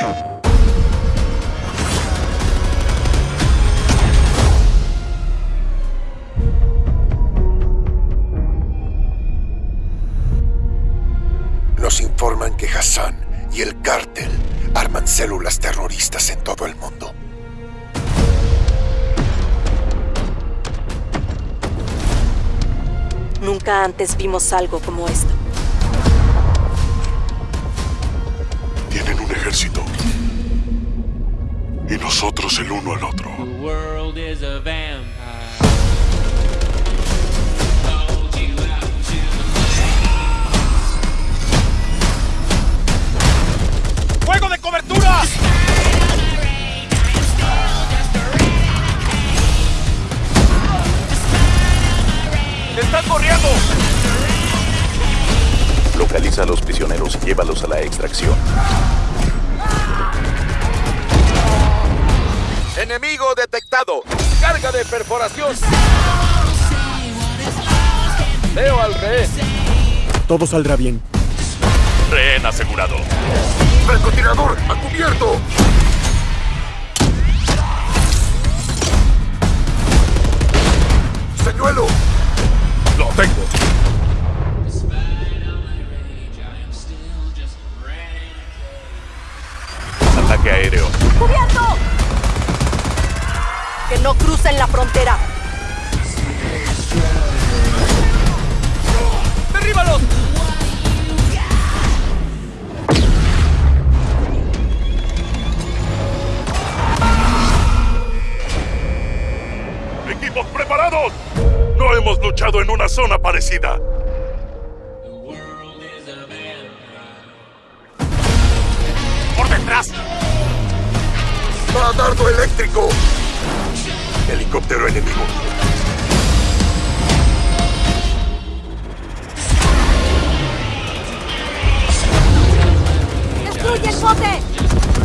Nos informan que Hassan y el cártel arman células terroristas en todo el mundo. Nunca antes vimos algo como esto. Tienen un ejército. Y nosotros el uno al otro. The world is a vampire. ¡Fuego de cobertura! ¡Están corriendo! Localiza a los prisioneros y llévalos a la extracción. ¡Enemigo detectado! ¡Carga de perforación! Veo al rehén. Todo saldrá bien. Rehén asegurado. ¡Francotirador! ¡A cubierto! Ataque aéreo. ¡Cubierto! Que no crucen la frontera. ¡Derríbalos! ¡Equipos preparados! No hemos luchado en una zona parecida. ¡Por detrás! ¡Va dardo eléctrico! Helicóptero enemigo. ¡Destruye el bote!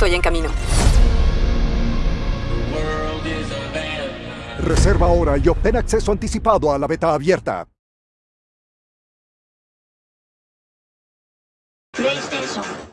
Estoy en camino. Reserva ahora y obtén acceso anticipado a la beta abierta. PlayStation